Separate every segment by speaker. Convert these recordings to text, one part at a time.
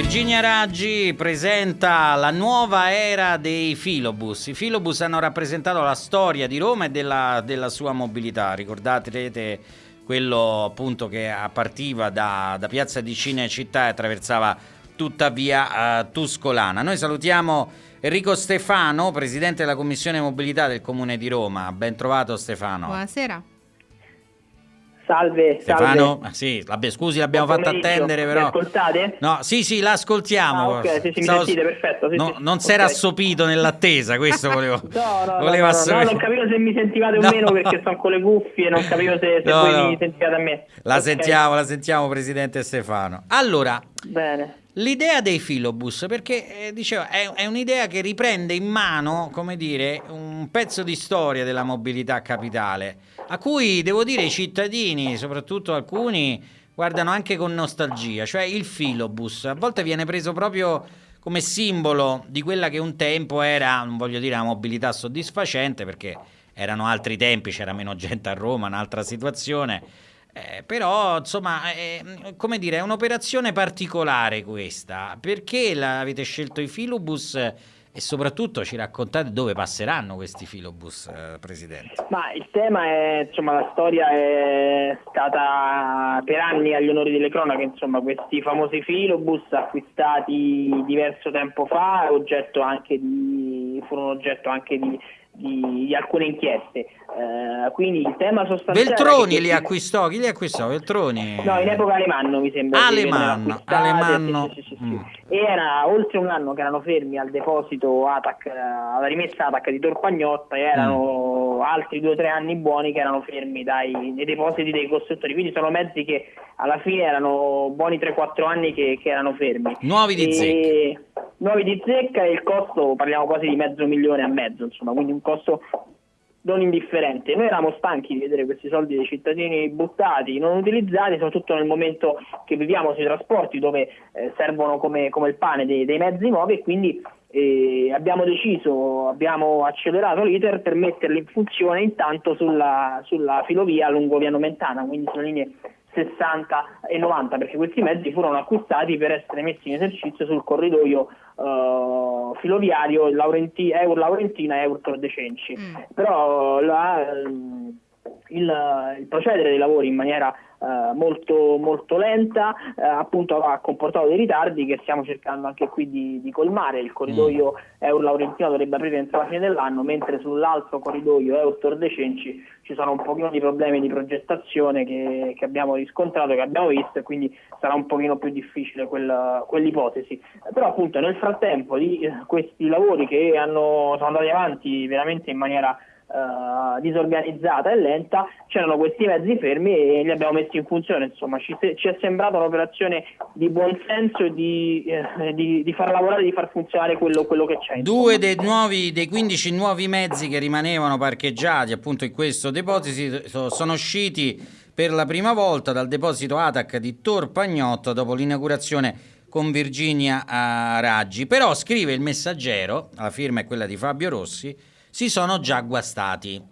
Speaker 1: Virginia Raggi presenta la nuova era dei filobus. I filobus hanno rappresentato la storia di Roma e della, della sua mobilità. Ricordate quello appunto che partiva da, da Piazza di Cinecittà e attraversava tutta via uh, Tuscolana. Noi salutiamo Enrico Stefano, presidente della Commissione Mobilità del Comune di Roma. Ben trovato Stefano.
Speaker 2: Buonasera.
Speaker 3: Salve,
Speaker 1: Stefano, salve. sì, vabbè, scusi, l'abbiamo fatto attendere però. Mi
Speaker 3: ascoltate?
Speaker 1: No, sì, sì, l'ascoltiamo.
Speaker 3: Ah, ok, sì, sì, Stavo... sentite, perfetto. Sì,
Speaker 1: no. Non si era assopito nell'attesa, questo volevo.
Speaker 3: no, no, volevo no, no, no, non capivo se mi sentivate o meno perché sono con le cuffie, non capivo se, se voi mi sentivate a me.
Speaker 1: La okay. sentiamo, la sentiamo, Presidente Stefano. Allora,
Speaker 3: Bene.
Speaker 1: L'idea dei filobus, perché eh, dicevo, è, è un'idea che riprende in mano, come dire, un pezzo di storia della mobilità capitale a cui devo dire i cittadini, soprattutto alcuni, guardano anche con nostalgia, cioè il filobus. A volte viene preso proprio come simbolo di quella che un tempo era, non voglio dire una mobilità soddisfacente, perché erano altri tempi, c'era meno gente a Roma, un'altra situazione. Eh, però, insomma, è, come dire, è un'operazione particolare questa. Perché avete scelto i filobus? E soprattutto ci raccontate dove passeranno questi filobus, eh, Presidente?
Speaker 3: Ma il tema è, insomma, la storia è stata per anni agli onori delle cronache, insomma, questi famosi filobus acquistati diverso tempo fa, oggetto di, furono oggetto anche di di, di alcune inchieste. Uh, quindi il tema sostanziale...
Speaker 1: Veltroni li acquistò, chi li acquistò? Veltroni?
Speaker 3: No, in epoca Alemanno mi sembra.
Speaker 1: Alemanno, Alemanno.
Speaker 3: Sì, sì, sì, mm. Era oltre un anno che erano fermi al deposito ATAC, alla rimessa ATAC di Torpagnotta e erano mm. altri due o tre anni buoni che erano fermi dai, nei depositi dei costruttori. Quindi sono mezzi che alla fine erano buoni 3-4 anni che, che, erano fermi.
Speaker 1: Nuovi di zecca.
Speaker 3: Nuovi di zecca e il costo parliamo quasi di mezzo milione e mezzo, insomma, quindi un costo non indifferente. Noi eravamo stanchi di vedere questi soldi dei cittadini buttati, non utilizzati, soprattutto nel momento che viviamo sui trasporti dove eh, servono come, come, il pane dei, dei, mezzi nuovi e quindi eh, abbiamo deciso, abbiamo accelerato l'iter per metterli in funzione intanto sulla, sulla filovia lungo via Nomentana, quindi sulle linee 60 e 90 perché questi mezzi furono acquistati per essere messi in esercizio sul corridoio uh, filoviario Laurenti, Eur Laurentina e Eur Tor Cenci. Mm. Però la, il, il procedere dei lavori in maniera eh, molto, molto lenta, eh, appunto ha comportato dei ritardi che stiamo cercando anche qui di, di colmare. Il corridoio mm. Eur Laurentino dovrebbe aprire entro la fine dell'anno, mentre sull'altro corridoio Eur Tor De Cenci ci sono un pochino di problemi di progettazione che, che, abbiamo riscontrato, che abbiamo visto e quindi sarà un pochino più difficile quella, quell'ipotesi. Però appunto nel frattempo di eh, questi lavori che hanno, sono andati avanti veramente in maniera uh, disorganizzata e lenta, c'erano questi mezzi fermi e li abbiamo messi in funzione. Insomma, ci, ci è sembrata un'operazione di buon senso di, eh, di, di, far lavorare, di far funzionare quello, quello che c'è.
Speaker 1: Due dei, nuovi, dei 15 nuovi mezzi che rimanevano parcheggiati appunto in questo deposito sono usciti per la prima volta dal deposito ATAC di Tor Pagnotto dopo l'inaugurazione con Virginia Raggi. Però scrive il messaggero, la firma è quella di Fabio Rossi, si sono già guastati.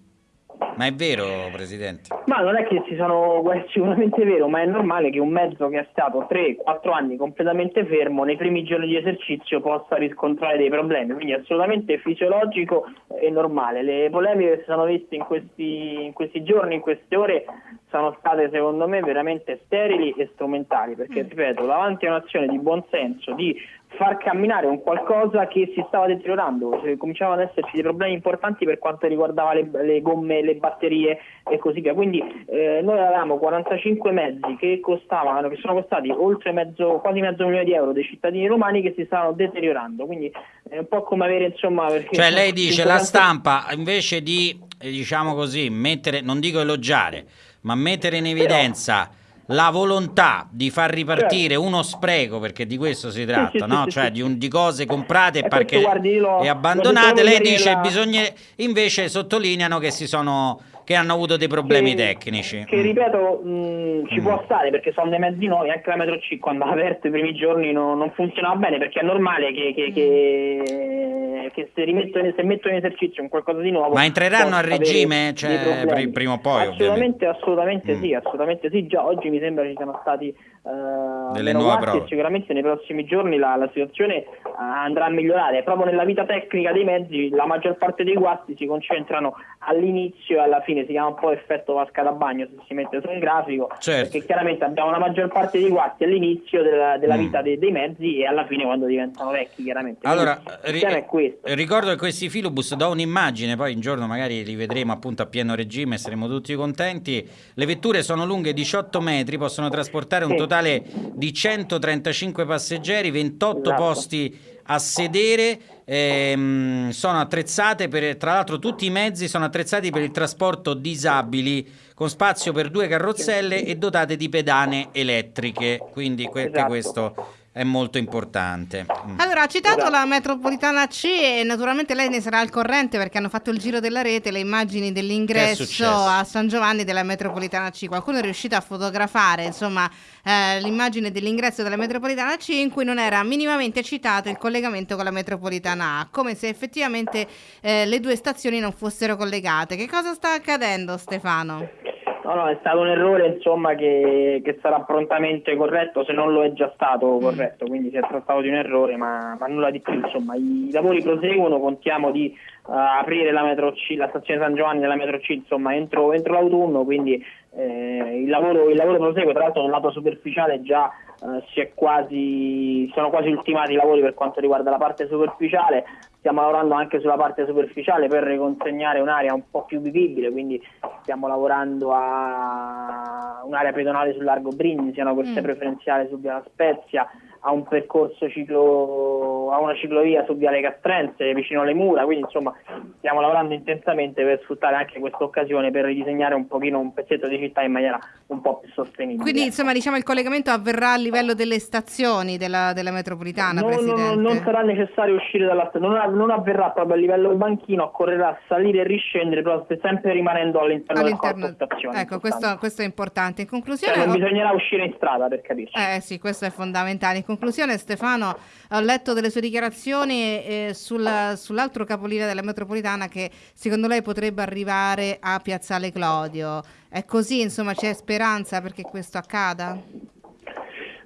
Speaker 1: Ma è vero, Presidente?
Speaker 3: Ma non è che si sono, sicuramente vero, ma è normale che un mezzo che è stato 3-4 anni completamente fermo nei primi giorni di esercizio possa riscontrare dei problemi, quindi è assolutamente fisiologico e normale. Le polemiche che si sono viste in questi, in questi giorni, in queste ore, sono state secondo me veramente sterili e strumentali, perché mm. ripeto, davanti a un'azione di buonsenso, di far camminare un qualcosa che si stava deteriorando, cioè, cominciavano ad esserci dei problemi importanti per quanto riguardava le, le gomme, le batterie e così via. Quindi eh, noi avevamo 45 mezzi che costavano, che sono costati oltre mezzo, quasi mezzo milione di euro dei cittadini romani che si stavano deteriorando. Quindi è un po' come avere insomma.
Speaker 1: Cioè lei dice la stampa invece di diciamo così mettere, non dico elogiare, ma mettere in evidenza. Però, la volontà di far ripartire certo. uno spreco, perché di questo si tratta, sì, sì, no? sì, cioè di, un, di, cose comprate e, perché, guardi, lo, e abbandonate, lei dice la... bisogna, invece sottolineano che si sono che hanno avuto dei problemi
Speaker 3: che,
Speaker 1: tecnici.
Speaker 3: Che ripeto, mh, mm, ci mm. può stare perché sono dei mezzi nuovi, anche la Metro C quando ha aperto i primi giorni no, non funzionava bene perché è normale che, che, che, che se, rimettono, se mettono in esercizio un qualcosa di nuovo.
Speaker 1: Ma entreranno a regime cioè, prima o poi?
Speaker 3: Assolutamente, assolutamente mm. sì, assolutamente sì. Già oggi mi sembra ci siano stati eh,
Speaker 1: Delle nuove prove.
Speaker 3: sicuramente nei prossimi giorni la, la situazione eh, andrà a migliorare. Proprio nella vita tecnica dei mezzi la maggior parte dei guasti si concentrano all'inizio e alla fine, si chiama un po' effetto vasca da bagno se si mette su un grafico,
Speaker 1: Certo.
Speaker 3: perché chiaramente abbiamo la maggior parte dei guasti all'inizio della, della
Speaker 1: Mm.
Speaker 3: vita dei, dei mezzi e alla fine quando diventano vecchi chiaramente.
Speaker 1: Allora, ri-
Speaker 3: tema è questo.
Speaker 1: ricordo che questi filobus do un'immagine, poi un giorno magari li vedremo appunto a pieno regime, saremo tutti contenti. Le vetture sono lunghe 18 metri, possono trasportare un
Speaker 3: Sì.
Speaker 1: totale di 135 passeggeri, 28
Speaker 3: Esatto.
Speaker 1: posti a sedere, ehm, sono attrezzate per, tra l'altro tutti i mezzi sono attrezzati per il trasporto disabili con spazio per due carrozzelle e dotate di pedane elettriche, quindi que-
Speaker 3: Esatto.
Speaker 1: questo è molto importante. Mm.
Speaker 2: Allora, ha citato la metropolitana C e naturalmente lei ne sarà al corrente perché hanno fatto il giro della rete le immagini dell'ingresso a San Giovanni della metropolitana C. Qualcuno è riuscito a fotografare, insomma, eh, l'immagine dell'ingresso della metropolitana C in cui non era minimamente citato il collegamento con la metropolitana A, come se effettivamente eh, le due stazioni non fossero collegate. Che cosa sta accadendo, Stefano?
Speaker 3: No, no, è stato un errore insomma che, che sarà prontamente corretto se non lo è già stato corretto, quindi si è trattato di un errore ma, ma nulla di più, insomma. I lavori proseguono, contiamo di eh, aprire la, metro C, la stazione San Giovanni della metro C insomma entro, entro l'autunno, quindi eh, il, lavoro, il lavoro prosegue, tra l'altro nel lato superficiale già eh, si è quasi, sono quasi ultimati i lavori per quanto riguarda la parte superficiale, stiamo lavorando anche sulla parte superficiale per riconsegnare un'area un po' più vivibile, quindi stiamo lavorando a un'area pedonale sul largo Brindisi, una corsia
Speaker 2: Mm.
Speaker 3: preferenziale su Via La Spezia, a un percorso ciclo, a una ciclovia su Viale Castrense vicino alle mura, quindi insomma stiamo lavorando intensamente per sfruttare anche questa occasione per ridisegnare un pochino un pezzetto di città in maniera un po' più sostenibile.
Speaker 2: Quindi, insomma, diciamo il collegamento avverrà a livello delle stazioni della, della metropolitana,
Speaker 3: No,
Speaker 2: Presidente.
Speaker 3: no, non sarà necessario uscire dalla stazione, non, non avverrà proprio a livello del banchino, occorrerà salire e riscendere, però sempre rimanendo all'interno,
Speaker 2: all'interno
Speaker 3: del corpo stazione.
Speaker 2: ecco questo, questo è importante in
Speaker 3: Cioè,
Speaker 2: conclusione
Speaker 3: non
Speaker 2: ho-
Speaker 3: bisognerà uscire in strada per capirci.
Speaker 2: eh sì questo è fondamentale in conclusione Stefano ho letto delle sue dichiarazioni eh, sul- sull'altro capolinea della metropolitana che secondo lei potrebbe arrivare a Piazzale Clodio. È così insomma c'è speranza perché questo accada?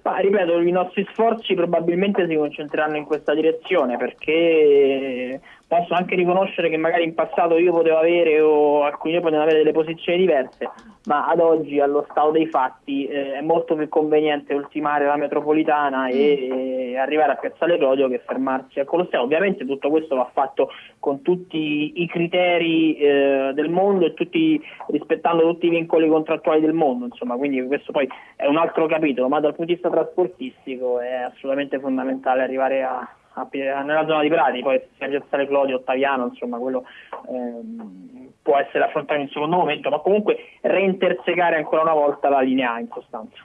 Speaker 3: Ma ripeto, i nostri sforzi probabilmente si concentreranno in questa direzione perché posso anche riconoscere che magari in passato io potevo avere o alcuni potevano avere delle posizioni diverse, ma ad oggi allo stato dei fatti eh, è molto più conveniente ultimare la metropolitana e, e arrivare a Piazzale Clodio che fermarsi al Colosseo. Ovviamente tutto questo va fatto con tutti i criteri eh, del mondo e tutti, rispettando tutti i vincoli contrattuali del mondo, insomma, quindi questo poi è un altro capitolo, ma dal punto di vista trasportistico è assolutamente fondamentale arrivare a, a nella zona di Prati, poi sia Piazzale Clodio, Ottaviano, insomma, quello ehm, può essere affrontato in un secondo momento, ma comunque reintersecare ancora una volta la linea A in sostanza.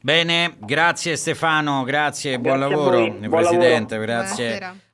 Speaker 1: Bene, grazie Stefano, grazie, buon
Speaker 3: Grazie a
Speaker 1: lavoro,
Speaker 3: buon
Speaker 1: Presidente,
Speaker 3: lavoro.
Speaker 1: grazie.
Speaker 2: Buonasera.